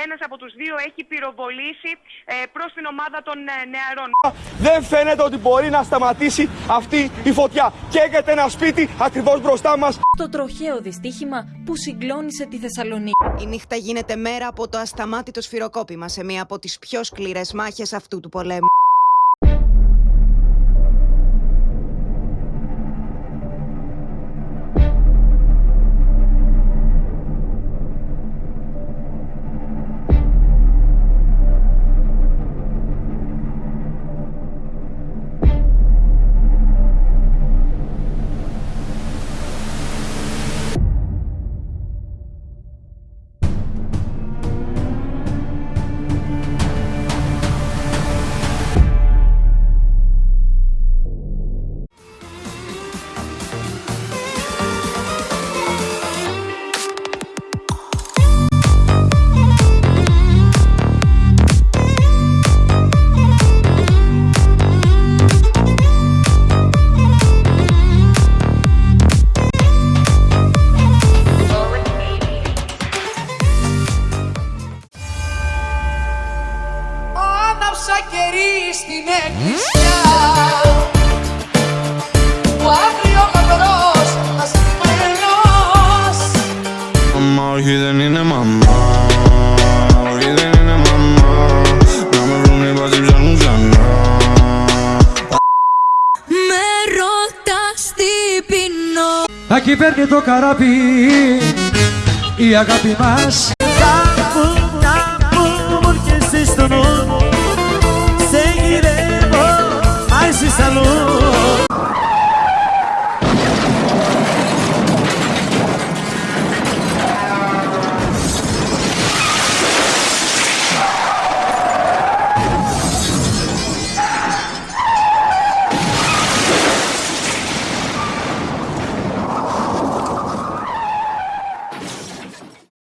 και ένας από τους δύο έχει πυροβολήσει ε, προς την ομάδα των ε, νεαρών. Δεν φαίνεται ότι μπορεί να σταματήσει αυτή η φωτιά. Καίγεται ένα σπίτι ακριβώς μπροστά μας. Το τροχαίο δυστύχημα που συγκλώνησε τη Θεσσαλονίκη. Η νύχτα γίνεται μέρα από το ασταμάτητο σφυροκόπημα σε μία από τις πιο σκληρές μάχες αυτού του πολέμου. Άναψα κερί στην εκκλησιά Που αύριο γαμπρός ασημένος Μαμά, όχι δεν είναι μαμά. Όχι δεν είναι μαμά. Να με βρουνε οι μπάτσοι ψάχνουν ξανά. Με ρωτάς τι πεινώ Ακεί παίρνει το καράβι η αγάπη μας